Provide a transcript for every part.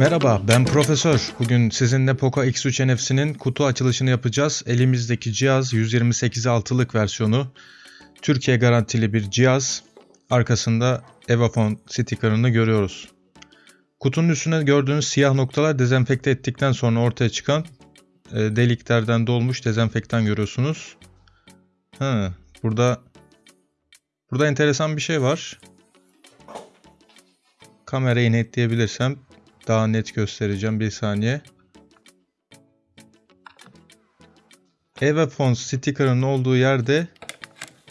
Merhaba, ben Profesör. Bugün sizinle Poco X3 NFC'nin kutu açılışını yapacağız. Elimizdeki cihaz 128 altılık versiyonu. Türkiye garantili bir cihaz. Arkasında Evafone sticker'ını görüyoruz. Kutunun üstüne gördüğünüz siyah noktalar dezenfekte ettikten sonra ortaya çıkan e, deliklerden dolmuş dezenfektan görüyorsunuz. Ha, burada burada enteresan bir şey var. Kamerayı netleyebilirsem daha net göstereceğim bir saniye. Evafone sticker'ın olduğu yerde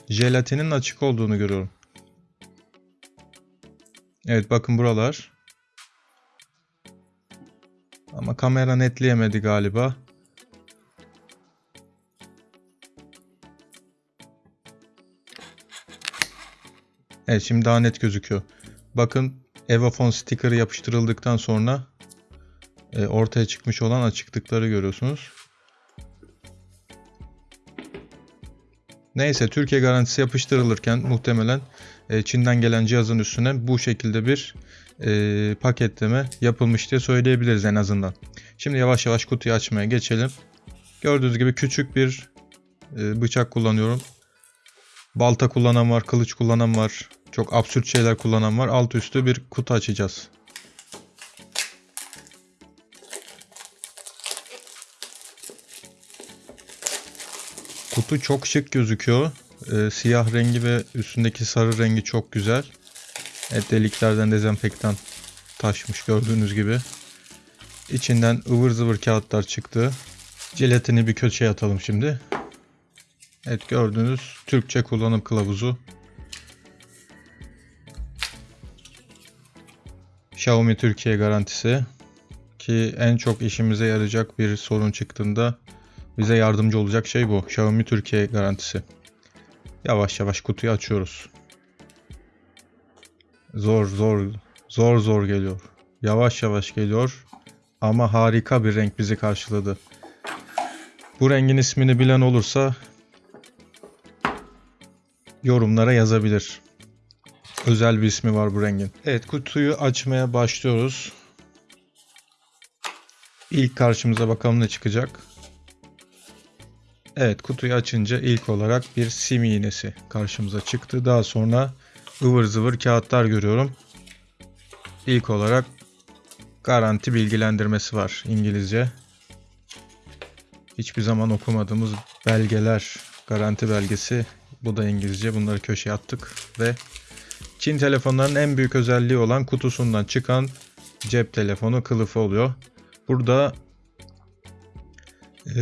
jelatinin açık olduğunu görüyorum. Evet bakın buralar. Ama kamera netleyemedi galiba. Evet şimdi daha net gözüküyor. Bakın Evafone sticker'ı yapıştırıldıktan sonra e, ortaya çıkmış olan açıklıkları görüyorsunuz. Neyse Türkiye garantisi yapıştırılırken muhtemelen e, Çin'den gelen cihazın üstüne bu şekilde bir e, paketleme yapılmış diye söyleyebiliriz en azından. Şimdi yavaş yavaş kutuyu açmaya geçelim. Gördüğünüz gibi küçük bir e, bıçak kullanıyorum. Balta kullanan var, kılıç kullanan var. Çok absürt şeyler kullanan var. Alt üstü bir kutu açacağız. Kutu çok şık gözüküyor. Ee, siyah rengi ve üstündeki sarı rengi çok güzel. Evet deliklerden dezenfektan taşmış gördüğünüz gibi. İçinden ıvır zıvır kağıtlar çıktı. Jelatini bir köşeye atalım şimdi. Evet gördüğünüz Türkçe kullanım kılavuzu. Xiaomi Türkiye garantisi ki en çok işimize yarayacak bir sorun çıktığında bize yardımcı olacak şey bu. Xiaomi Türkiye garantisi. Yavaş yavaş kutuyu açıyoruz. Zor zor zor zor geliyor. Yavaş yavaş geliyor ama harika bir renk bizi karşıladı. Bu rengin ismini bilen olursa yorumlara yazabilir. Özel bir ismi var bu rengin. Evet kutuyu açmaya başlıyoruz. İlk karşımıza bakalım ne çıkacak. Evet kutuyu açınca ilk olarak bir sim iğnesi karşımıza çıktı. Daha sonra ıvır zıvır kağıtlar görüyorum. İlk olarak garanti bilgilendirmesi var İngilizce. Hiçbir zaman okumadığımız belgeler, garanti belgesi. Bu da İngilizce. Bunları köşeye attık ve Çin telefonlarının en büyük özelliği olan kutusundan çıkan cep telefonu kılıfı oluyor. Burada e,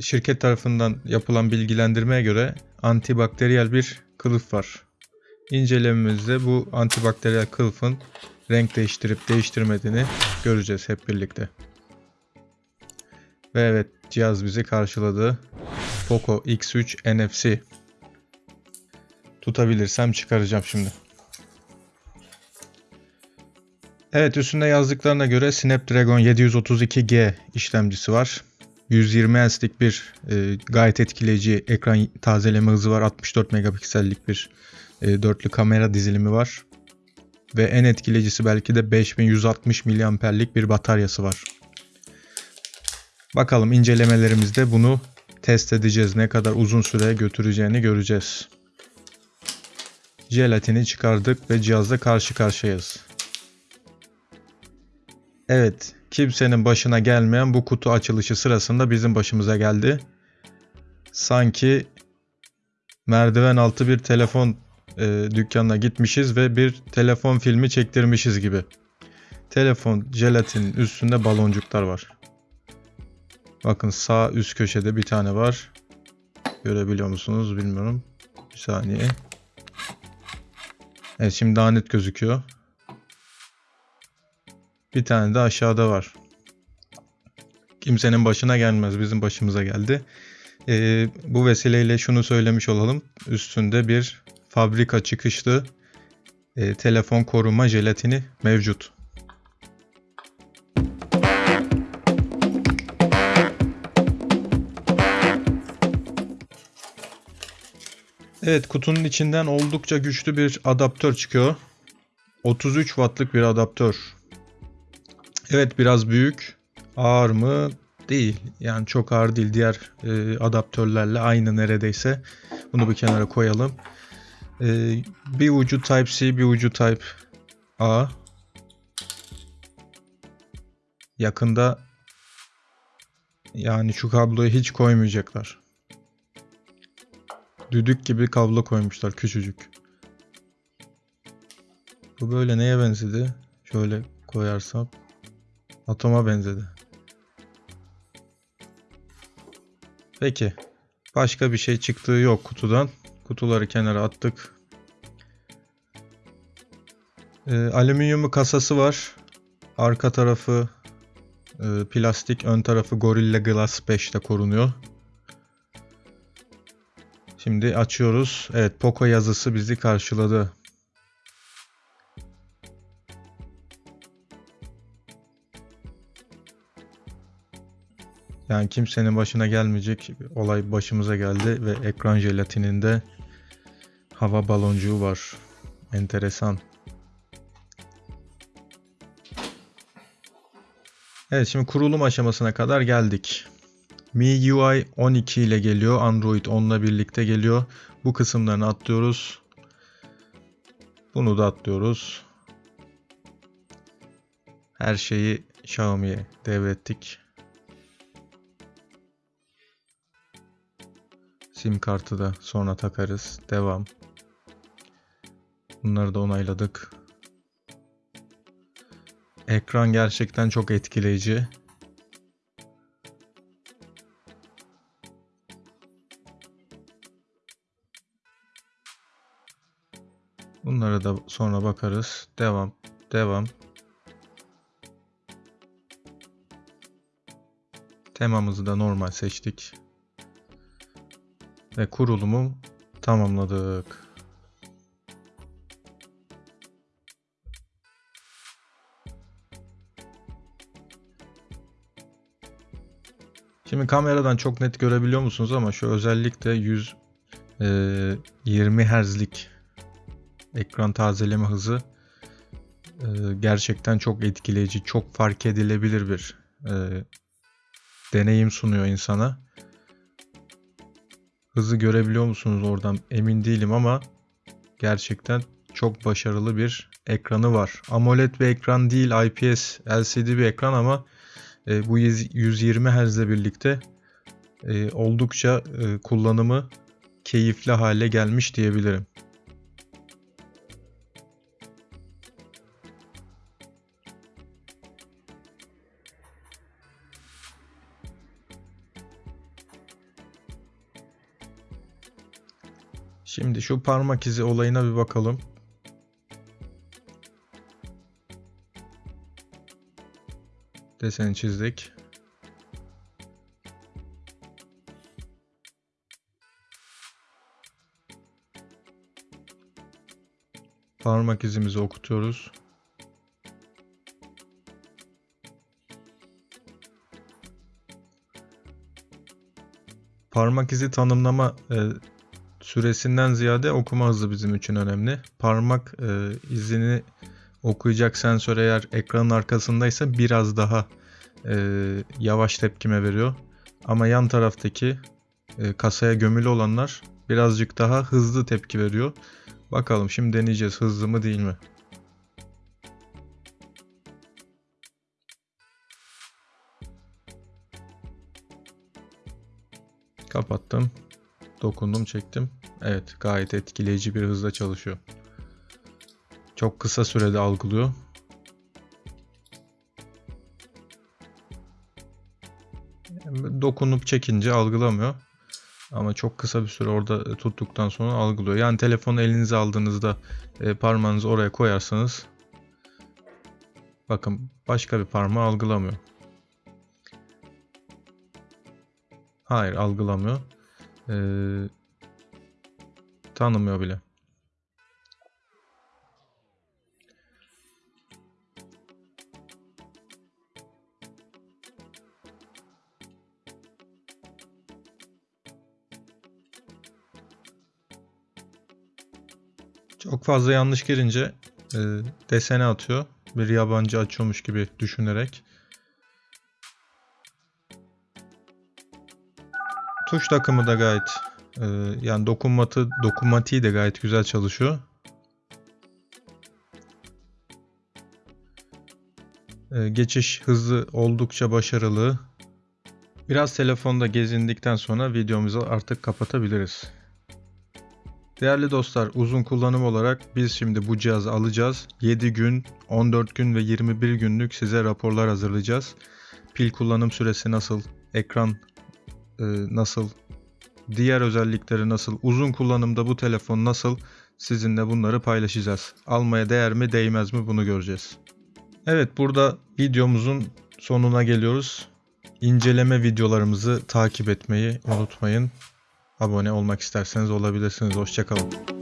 şirket tarafından yapılan bilgilendirmeye göre antibakteriyel bir kılıf var. İncelememizde bu antibakteriyel kılıfın renk değiştirip değiştirmediğini göreceğiz hep birlikte. Ve evet cihaz bizi karşıladı. Poco X3 NFC. Tutabilirsem çıkaracağım şimdi. Evet üstünde yazdıklarına göre Snapdragon 732G işlemcisi var. 120 Hz'lik bir e, gayet etkileyici ekran tazeleme hızı var. 64 megapiksellik bir e, dörtlü kamera dizilimi var. Ve en etkileyicisi belki de 5160 miliamperlik bir bataryası var. Bakalım incelemelerimizde bunu test edeceğiz. Ne kadar uzun süre götüreceğini göreceğiz. Jelatini çıkardık ve cihazla karşı karşıyayız. Evet, kimsenin başına gelmeyen bu kutu açılışı sırasında bizim başımıza geldi. Sanki merdiven altı bir telefon e, dükkanına gitmişiz ve bir telefon filmi çektirmişiz gibi. Telefon jelatinin üstünde baloncuklar var. Bakın sağ üst köşede bir tane var. Görebiliyor musunuz bilmiyorum. Bir saniye. Evet şimdi daha net gözüküyor. Bir tane de aşağıda var. Kimsenin başına gelmez. Bizim başımıza geldi. Ee, bu vesileyle şunu söylemiş olalım. Üstünde bir fabrika çıkışlı e, telefon koruma jelatini mevcut. Evet kutunun içinden oldukça güçlü bir adaptör çıkıyor. 33 wattlık bir adaptör. Evet biraz büyük. Ağır mı? Değil. Yani çok ağır değil. Diğer e, adaptörlerle aynı neredeyse. Bunu bir kenara koyalım. E, bir ucu Type-C, bir ucu Type A. Yakında yani şu kabloyu hiç koymayacaklar. Düdük gibi kablo koymuşlar küçücük. Bu böyle neye benzedi? Şöyle koyarsam atoma benzedi. Peki. Başka bir şey çıktığı yok kutudan. Kutuları kenara attık. Ee, alüminyum kasası var. Arka tarafı e, plastik, ön tarafı Gorilla Glass 5'te korunuyor. Şimdi açıyoruz. Evet, Poco yazısı bizi karşıladı. Yani kimsenin başına gelmeyecek olay başımıza geldi ve ekran jelatininde hava baloncuğu var. Enteresan. Evet şimdi kurulum aşamasına kadar geldik. MIUI 12 ile geliyor. Android 10 ile birlikte geliyor. Bu kısımlarını atlıyoruz. Bunu da atlıyoruz. Her şeyi Xiaomi'ye devrettik. Sim kartı da sonra takarız. Devam. Bunları da onayladık. Ekran gerçekten çok etkileyici. Bunlara da sonra bakarız. Devam. Devam. Temamızı da normal seçtik. Ve kurulumu tamamladık. Şimdi kameradan çok net görebiliyor musunuz ama şu özellikle 120 Hz'lik ekran tazeleme hızı e, gerçekten çok etkileyici, çok fark edilebilir bir e, deneyim sunuyor insana. Hızı görebiliyor musunuz oradan emin değilim ama gerçekten çok başarılı bir ekranı var. AMOLED bir ekran değil, IPS LCD bir ekran ama e, bu 120 Hz ile birlikte e, oldukça e, kullanımı keyifli hale gelmiş diyebilirim. Şimdi şu parmak izi olayına bir bakalım. Deseni çizdik. Parmak izimizi okutuyoruz. Parmak izi tanımlama e, süresinden ziyade okuma hızı bizim için önemli. Parmak e, izini okuyacak sensör eğer ekranın arkasındaysa biraz daha e, yavaş tepkime veriyor. Ama yan taraftaki e, kasaya gömülü olanlar birazcık daha hızlı tepki veriyor. Bakalım şimdi deneyeceğiz hızlı mı değil mi? Kapattım. Dokundum çektim. Evet gayet etkileyici bir hızla çalışıyor. Çok kısa sürede algılıyor. Dokunup çekince algılamıyor. Ama çok kısa bir süre orada tuttuktan sonra algılıyor. Yani telefonu elinize aldığınızda e, parmağınızı oraya koyarsanız bakın başka bir parmağı algılamıyor. Hayır algılamıyor. Ee, tanımıyor bile. Çok fazla yanlış girince e, desene atıyor bir yabancı açıyormuş gibi düşünerek. Tuş takımı da gayet e, yani dokunmatı dokunmatiği de gayet güzel çalışıyor. E, geçiş hızı oldukça başarılı. Biraz telefonda gezindikten sonra videomuzu artık kapatabiliriz. Değerli dostlar uzun kullanım olarak biz şimdi bu cihazı alacağız. 7 gün, 14 gün ve 21 günlük size raporlar hazırlayacağız. Pil kullanım süresi nasıl, ekran e, nasıl, diğer özellikleri nasıl, uzun kullanımda bu telefon nasıl sizinle bunları paylaşacağız. Almaya değer mi değmez mi bunu göreceğiz. Evet burada videomuzun sonuna geliyoruz. İnceleme videolarımızı takip etmeyi unutmayın. Abone olmak isterseniz olabilirsiniz. Hoşçakalın.